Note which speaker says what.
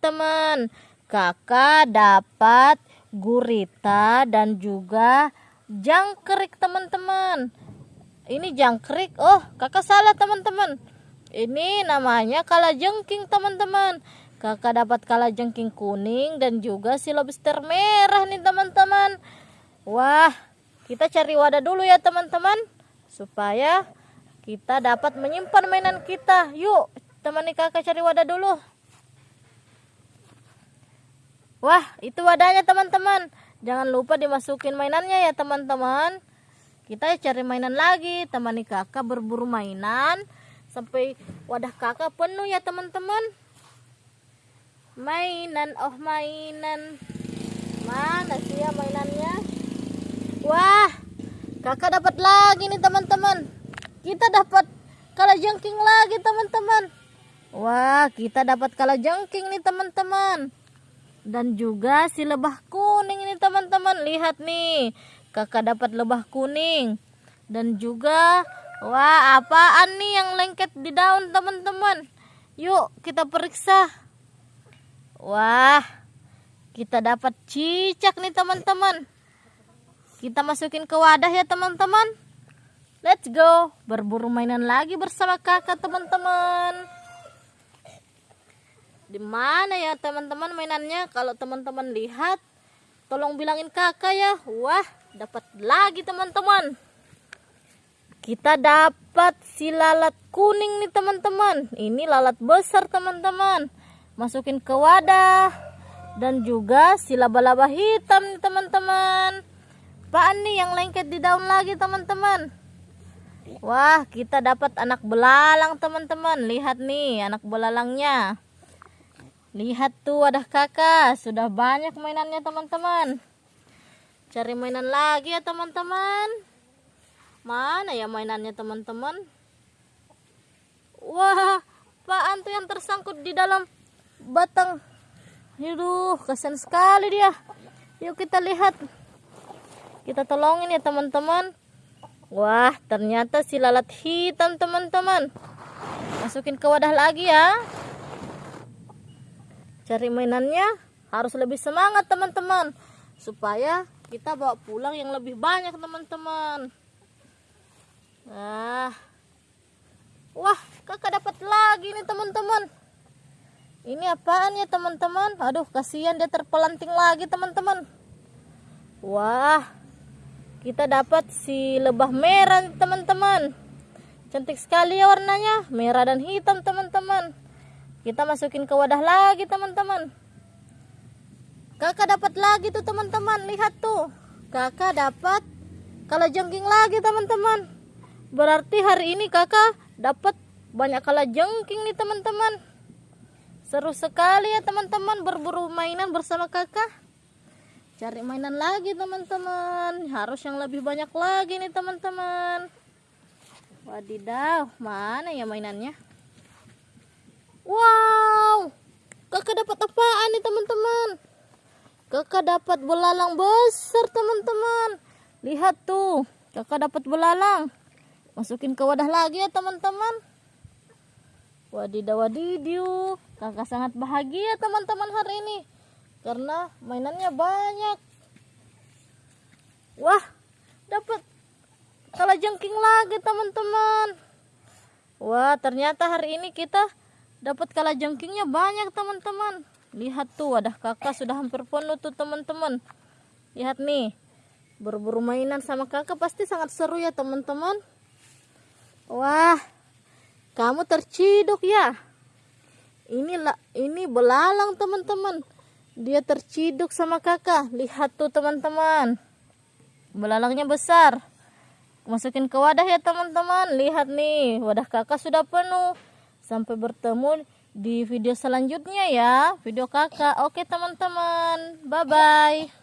Speaker 1: teman. Kakak dapat gurita dan juga jangkrik teman-teman. Ini jangkrik oh kakak salah teman-teman. Ini namanya kalajengking teman-teman. Kakak dapat kalajengking kuning dan juga si lobster merah nih teman-teman. Wah kita cari wadah dulu ya teman-teman supaya kita dapat menyimpan mainan kita. Yuk temani kakak cari wadah dulu Wah, itu wadahnya teman-teman. Jangan lupa dimasukin mainannya ya teman-teman. Kita cari mainan lagi. Temani kakak berburu mainan. Sampai wadah kakak penuh ya teman-teman. Mainan, oh mainan. Mana sih ya mainannya? Wah, kakak dapat lagi nih teman-teman. Kita dapat kalajengking lagi teman-teman. Wah, kita dapat kalajengking nih teman-teman dan juga si lebah kuning ini teman-teman. Lihat nih kakak dapat lebah kuning. Dan juga wah apaan nih yang lengket di daun teman-teman? Yuk kita periksa. Wah kita dapat cicak nih teman-teman. Kita masukin ke wadah ya teman-teman. Let's go. Berburu mainan lagi bersama kakak teman-teman di mana ya teman-teman mainannya? Kalau teman-teman lihat tolong bilangin kakak ya. Wah dapat lagi teman-teman. Kita dapat si lalat kuning nih teman-teman. Ini lalat besar teman-teman. Masukin ke wadah. Dan juga si laba-laba hitam nih teman-teman. Apaan nih yang lengket di daun lagi teman-teman. Wah kita dapat anak belalang teman-teman. Lihat nih anak belalangnya Lihat tuh wadah kakak, sudah banyak mainannya teman-teman. Cari mainan lagi ya teman-teman. Mana ya mainannya teman-teman? Wah, apaan tuh yang tersangkut di dalam batang? Aduh, kasihan sekali dia. Yuk kita lihat. Kita tolongin ya teman-teman. Wah, ternyata si lalat hitam teman-teman. Masukin ke wadah lagi ya cari mainannya harus lebih semangat teman-teman supaya kita bawa pulang yang lebih banyak teman-teman. Nah wah kakak dapat lagi nih teman-teman. Ini apaan ya teman-teman? Aduh kasihan dia terpelanting lagi teman-teman. Wah kita dapat si lebah merah teman-teman. Cantik sekali ya warnanya merah dan hitam teman-teman kita masukin ke wadah lagi teman-teman. Kakak dapat lagi tuh teman-teman. Lihat tuh. Kakak dapat kalau jengking lagi teman-teman. Berarti hari ini kakak dapat banyak kala jengking nih teman-teman. Seru sekali ya teman-teman. Berburu mainan bersama kakak. Cari mainan lagi teman-teman. Harus yang lebih banyak lagi nih teman-teman. Wadidaw mana ya mainannya Wow, kakak dapat apaan nih teman-teman? Kakak dapat belalang besar teman-teman. Lihat tuh, kakak dapat belalang. Masukin ke wadah lagi ya teman-teman. Wadidaw wadidiu, kakak sangat bahagia teman-teman hari ini. Karena mainannya banyak. Wah, dapat kalajengking lagi teman-teman. Wah, ternyata hari ini kita dapat kala jengkingnya banyak teman-teman. Lihat tuh wadah kakak sudah hampir penuh tuh teman-teman. Lihat nih berburu mainan sama kakak pasti sangat seru ya teman-teman. Wah kamu terciduk ya. Inilah ini belalang teman-teman. Dia terciduk sama kakak. Lihat tuh teman-teman. Belalangnya besar. Masukin ke wadah ya teman-teman. Lihat nih wadah kakak sudah penuh Sampai bertemu di video selanjutnya ya, video kakak. Oke teman-teman, bye-bye.